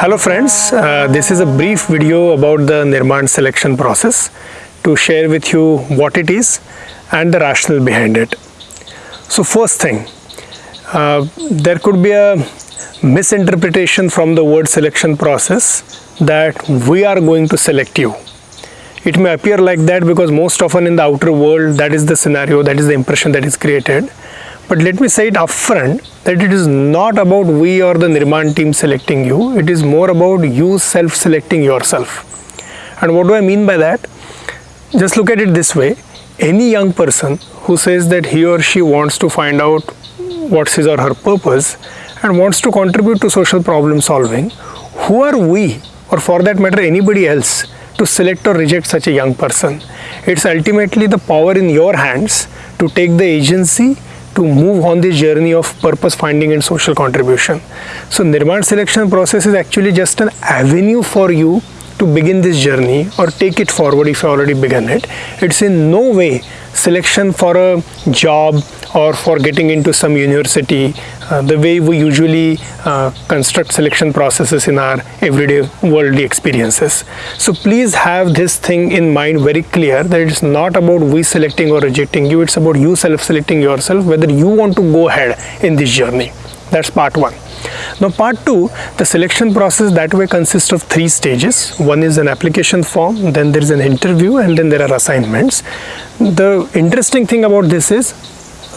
Hello friends, uh, this is a brief video about the Nirman selection process to share with you what it is and the rationale behind it. So first thing, uh, there could be a misinterpretation from the word selection process that we are going to select you. It may appear like that because most often in the outer world that is the scenario, that is the impression that is created. But let me say it upfront that it is not about we or the Nirman team selecting you, it is more about you self selecting yourself. And what do I mean by that? Just look at it this way any young person who says that he or she wants to find out what's his or her purpose and wants to contribute to social problem solving, who are we, or for that matter, anybody else, to select or reject such a young person? It's ultimately the power in your hands to take the agency to move on this journey of purpose finding and social contribution. So Nirman selection process is actually just an avenue for you to begin this journey or take it forward if you already begun it. It's in no way selection for a job or for getting into some university uh, the way we usually uh, construct selection processes in our everyday worldly experiences. So please have this thing in mind very clear that it's not about we selecting or rejecting you, it's about you self-selecting yourself whether you want to go ahead in this journey. That's part one. Now part 2, the selection process that way consists of three stages. One is an application form, then there is an interview and then there are assignments. The interesting thing about this is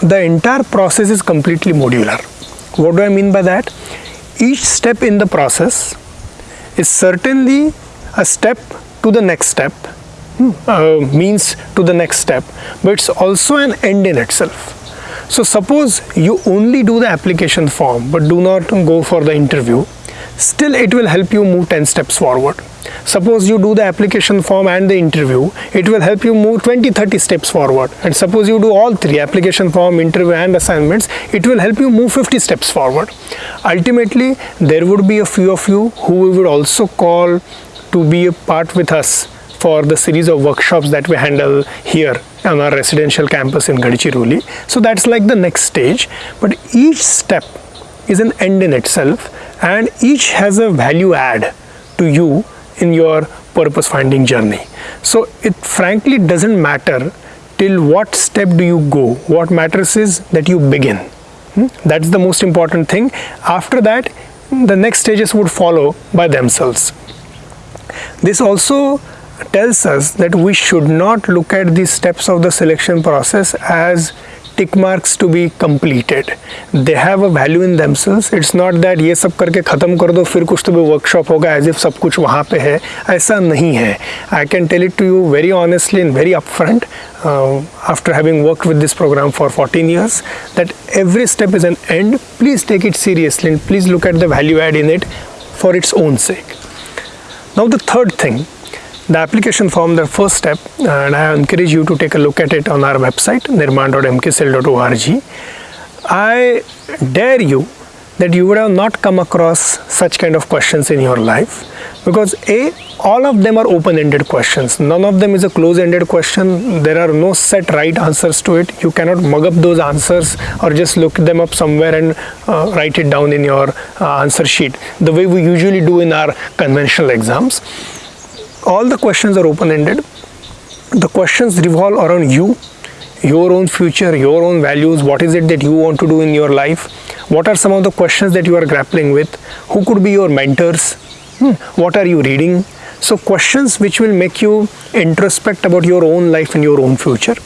the entire process is completely modular. What do I mean by that? Each step in the process is certainly a step to the next step, uh, means to the next step, but it's also an end in itself. So suppose you only do the application form but do not go for the interview, still it will help you move 10 steps forward. Suppose you do the application form and the interview, it will help you move 20 30 steps forward. And suppose you do all three application form, interview, and assignments, it will help you move 50 steps forward. Ultimately, there would be a few of you who we would also call to be a part with us for the series of workshops that we handle here on our residential campus in Gadchiroli. So that's like the next stage. But each step is an end in itself and each has a value add to you in your purpose finding journey. So it frankly doesn't matter till what step do you go. What matters is that you begin. Hmm? That's the most important thing. After that, the next stages would follow by themselves. This also tells us that we should not look at the steps of the selection process as tick marks to be completed they have a value in themselves it's not that ये सब करके ख़त्म कर दो, फिर कुछ तो भी वर्कशॉप होगा एज इफ़ सब कुछ वहाँ पे है। ऐसा नहीं है। I can tell it to you very honestly in very upfront after having work with this program for fourteen years that every step is an end please take it seriously and please look at the value add in it for its own sake now the third thing the application form the first step and I encourage you to take a look at it on our website nirman.mkcl.org I dare you that you would have not come across such kind of questions in your life because a all of them are open-ended questions. None of them is a close-ended question. There are no set right answers to it. You cannot mug up those answers or just look them up somewhere and uh, write it down in your uh, answer sheet the way we usually do in our conventional exams all the questions are open-ended. The questions revolve around you your own future your own values. What is it that you want to do in your life? What are some of the questions that you are grappling with? Who could be your mentors? Hmm. what are you reading so questions which will make you introspect about your own life and your own future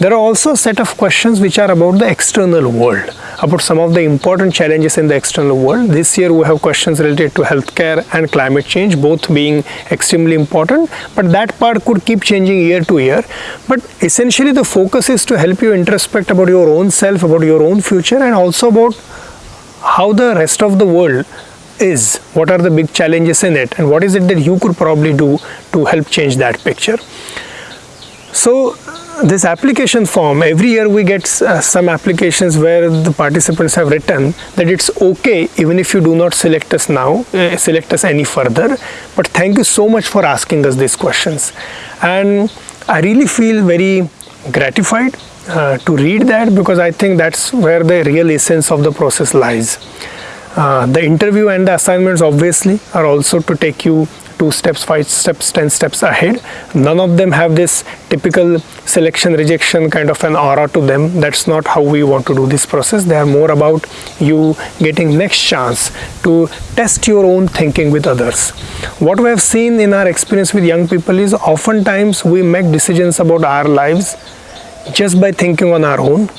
there are also a set of questions which are about the external world, about some of the important challenges in the external world. This year we have questions related to healthcare and climate change, both being extremely important, but that part could keep changing year to year. But essentially the focus is to help you introspect about your own self, about your own future and also about how the rest of the world is, what are the big challenges in it and what is it that you could probably do to help change that picture. So this application form every year we get uh, some applications where the participants have written that it's okay even if you do not select us now uh, select us any further but thank you so much for asking us these questions and i really feel very gratified uh, to read that because I think that's where the real essence of the process lies. Uh, the interview and the assignments obviously are also to take you two steps, five steps, ten steps ahead. None of them have this typical selection rejection kind of an aura to them. That's not how we want to do this process. They are more about you getting next chance to test your own thinking with others. What we have seen in our experience with young people is oftentimes we make decisions about our lives just by thinking on our own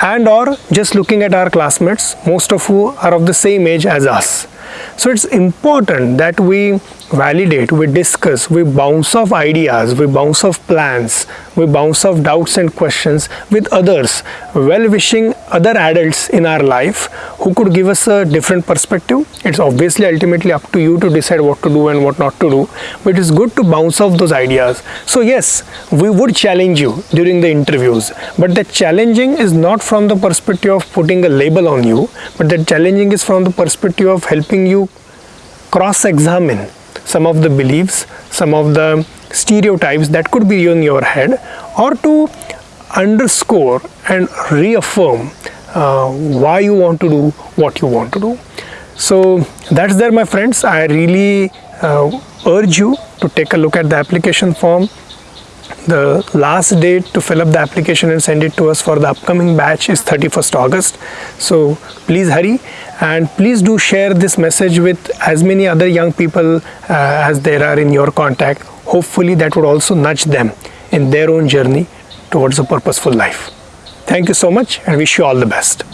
and or just looking at our classmates most of who are of the same age as us so it's important that we validate, we discuss, we bounce off ideas, we bounce off plans, we bounce off doubts and questions with others, well-wishing other adults in our life who could give us a different perspective. It's obviously ultimately up to you to decide what to do and what not to do, but it's good to bounce off those ideas. So yes, we would challenge you during the interviews, but the challenging is not from the perspective of putting a label on you, but the challenging is from the perspective of helping you cross-examine some of the beliefs, some of the stereotypes that could be in your head or to underscore and reaffirm uh, why you want to do what you want to do. So that's there my friends. I really uh, urge you to take a look at the application form the last date to fill up the application and send it to us for the upcoming batch is 31st August so please hurry and please do share this message with as many other young people uh, as there are in your contact. Hopefully that would also nudge them in their own journey towards a purposeful life. Thank you so much and wish you all the best